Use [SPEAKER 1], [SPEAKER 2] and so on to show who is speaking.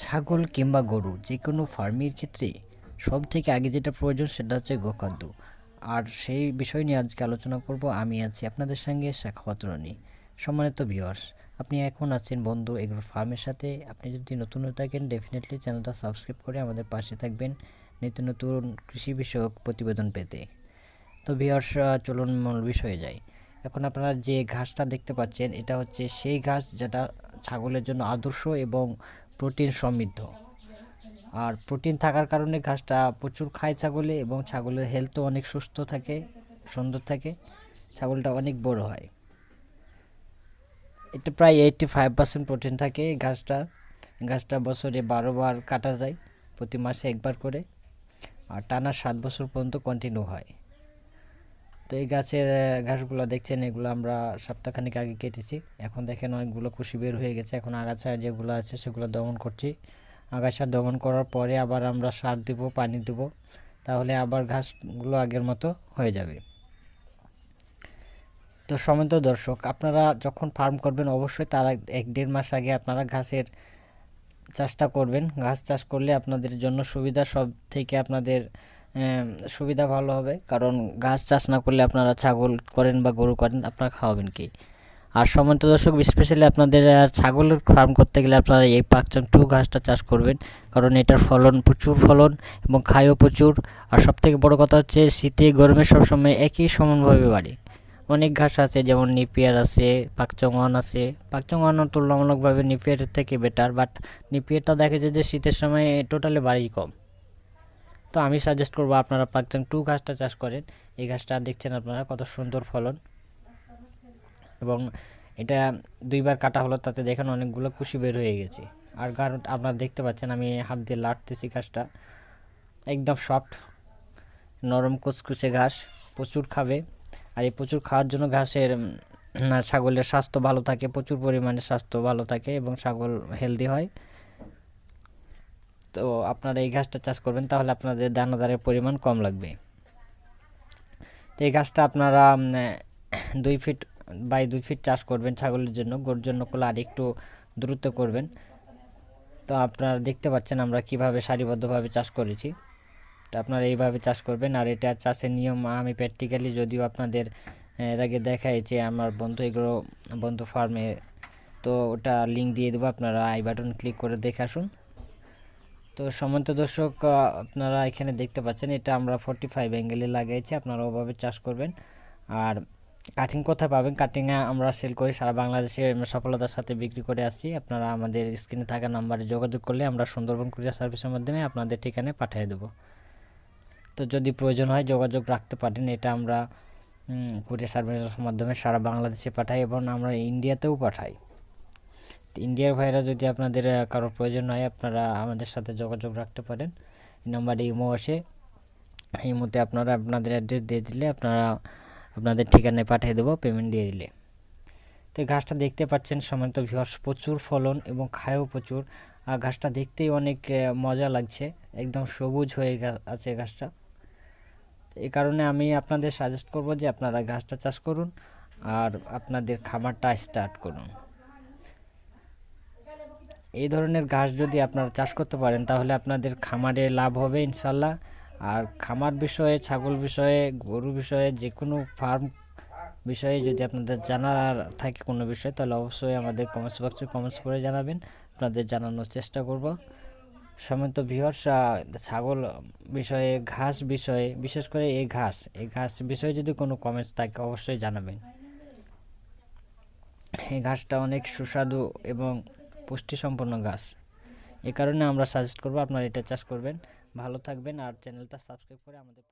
[SPEAKER 1] ছাগল কিংবা গরু যে কোনো ফার্মের ক্ষেত্রে সব থেকে আগে যেটা প্রয়োজন সেটা হচ্ছে গোখাদ্য। আর সেই বিষয় নিয়ে আজকে আলোচনা করব, আমি আছি আপনাদের সঙ্গে রনি। সম্মানিত ভিউয়ার্স আপনি এখন আছেন বন্ধু এগ্রো ফার্মের সাথে। আপনি যদি নতুন হয়ে থাকেন ডেফিনেটলি চ্যানেলটা সাবস্ক্রাইব করে আমাদের পাশে থাকবেন নিত্য নতুন কৃষি বিষয়ক প্রতিবেদন পেতে। তো ভিউয়ার্স চলুন মূল বিষয়ে যাই। এখন আপনারা যে ঘাসটা দেখতে পাচ্ছেন, এটা হচ্ছে সেই ঘাস যেটা ছাগলের জন্য আদর্শ এবং প্রোটিন সমৃদ্ধ। আর প্রোটিন থাকার কারণে ঘাসটা প্রচুর খায় ছাগলে এবং ছাগলের হেলথও অনেক সুস্থ থাকে, সুন্দর থাকে, ছাগলটা অনেক বড় হয়। এটা প্রায় এইটটি ফাইভ পার্সেন্ট প্রোটিন থাকে ঘাসটা। ঘাসটা বছরে বারো বার কাটা যায়, প্রতি মাসে একবার করে। আর টানা সাত বছর পর্যন্ত কন্টিনিউ হয়। তো এই গাছের ঘাসগুলো দেখছেন, এগুলো আমরা সপ্তাহখানিক আগে কেটেছি। এখন দেখেন অনেকগুলো কুশি বের হয়ে গেছে। এখন আগাছা যেগুলো আছে সেগুলো দমন করছি। আগাছা দমন করার পরে আবার আমরা সার দেব, পানি দেব। তাহলে আবার ঘাসগুলো আগের মতো হয়ে যাবে। তো সমিত দর্শক, আপনারা যখন ফার্ম করবেন অবশ্যই তার এক দেড় মাস আগে আপনারা ঘাসের চাষটা করবেন। ঘাস চাষ করলে আপনাদের জন্য সুবিধা সব থেকে আপনাদের সুবিধা ভালো হবে। কারণ ঘাস চাষ না করলে আপনারা ছাগল করেন বা গরু করেন, আপনারা খাওয়াবেন কি? আর সমন্ত দর্শক স্পেশালি আপনাদের আর ছাগলের ফার্ম করতে গেলে আপনারা এই পাকচন টু ঘাসটা চাষ করবেন। কারণ এটার ফলন প্রচুর ফলন এবং খায়ও প্রচুর। আর সবথেকে বড় কথা হচ্ছে, শীতে গরমে সবসময় একই সমানভাবে বাড়ে। অনেক ঘাস আছে, যেমন নিপিয়ার আছে পাকচঙ্গন আছে। পাকচঙ্গন তুলনামূলকভাবে নিপিয়ারের থেকে বেটার বাট নিপিয়ারটা দেখা যায় যে শীতের সময় টোটালি বাড়ি কম। তো আমি সাজেস্ট করব আপনারা পাকচং টু ঘাসটা চাষ করেন। এই ঘাসটা দেখছেন আপনারা, কত সুন্দর ফলন। এবং এটা দুইবার কাটা হলো, তাতে দেখেন অনেকগুলো কুশি বের হয়ে গেছে। আর কারণ আপনারা দেখতে পাচ্ছেন, আমি হাত দিয়ে লাটতেছি ঘাসটা। একদম সফট নরম কুচকুচে ঘাস, প্রচুর খাবে। আর এই প্রচুর খাওয়ার জন্য ঘাসের ছাগলের স্বাস্থ্য ভালো থাকে, প্রচুর পরিমাণে স্বাস্থ্য ভালো থাকে এবং ছাগল হেলদি হয়। তো আপনারা এই ঘাসটা চাষ করবেন, তাহলে আপনাদের দানাদারের পরিমাণ কম লাগবে। তো এই ঘাসটা আপনারা দুই ফিট বাই দুই ফিট চাষ করবেন ছাগলের জন্য, গরুর জন্য করলে আর একটু দ্রুত করবেন। তো আপনারা দেখতে পাচ্ছেন আমরা কীভাবে সারিবদ্ধভাবে চাষ করেছি। তো আপনারা এইভাবে চাষ করবেন, আর এটা চাষের নিয়ম আমি প্র্যাকটিক্যালি যদিও আপনাদের এর আগে দেখাইছি, আমার বন্ধু এগুলো, বন্ধু ফার্মে, তো ওটা লিঙ্ক দিয়ে দেবো, আপনারা আই বাটন ক্লিক করে দেখে আসুন। তো সমন্ত দর্শক আপনারা এখানে দেখতে পাচ্ছেন, এটা আমরা ফোরটি ফাইভ অ্যাঙ্গেলে লাগিয়েছি আপনারা ওভাবে চাষ করবেন। আর কাটিং কোথায় পাবেন? কাটিংয়ে আমরা সেল করি, সারা বাংলাদেশে সফলতার সাথে বিক্রি করে আসছি। আপনারা আমাদের স্ক্রিনে থাকা নাম্বারে যোগাযোগ করলে আমরা সুন্দরবন কুরিয়ার সার্ভিসের মাধ্যমে আপনাদের ঠিকানায় পাঠিয়ে দেবো। তো যদি প্রয়োজন হয় যোগাযোগ রাখতে পারেন, এটা আমরা কুরিয়ার সার্ভিসের মাধ্যমে সারা বাংলাদেশে পাঠাই এবং আমরা ইন্ডিয়াতেও পাঠাই। ইন্ডিয়ার ভাইরা যদি আপনাদের কারোর প্রয়োজন হয়, আপনারা আমাদের সাথে যোগাযোগ রাখতে পারেন। এই নম্বরে ইমো আসে। ইমোতে আপনারা আপনাদের অ্যাড্রেস দিয়ে দিলে আপনারা আপনাদের ঠিকানায় পাঠিয়ে দেবো পেমেন্ট দিয়ে দিলে। তো এই ঘাসটা দেখতে পাচ্ছেন সমান্ত ভিওয়ার্স প্রচুর ফলন এবং খায়ও প্রচুর। আর ঘাসটা দেখতেই অনেক মজা লাগছে। একদম সবুজ হয়ে আছে ঘাসটা। এই কারণে আমি আপনাদের সাজেস্ট করব যে আপনারা ঘাসটা চাষ করুন আর আপনাদের খামারটা স্টার্ট করুন। এই ধরনের ঘাস যদি আপনারা চাষ করতে পারেন, তাহলে আপনাদের খামারে লাভ হবে ইনশাল্লাহ। আর খামার বিষয়ে, ছাগল বিষয়ে, গরু বিষয়ে যে কোনো ফার্ম বিষয়ে যদি আপনাদের জানার থাকে কোনো বিষয়, তাহলে অবশ্যই আমাদের কমেন্টস বক্সে কমেন্টস করে জানাবেন। আপনাদের জানানোর চেষ্টা করব। সমন্ত ভিওর্স ছাগল বিষয়ে, ঘাস বিষয়ে, বিশেষ করে এই ঘাস এই ঘাস বিষয়ে যদি কোনো কমেন্টস থাকে, অবশ্যই জানাবেন। এই ঘাসটা অনেক সুস্বাদু এবং পুষ্টিসম্পন্ন গাছ। এ কারণে আমরা সাজেস্ট করব আপনারা এটা চাষ করবেন। ভালো থাকবেন আর চ্যানেলটা সাবস্ক্রাইব করে আমাদের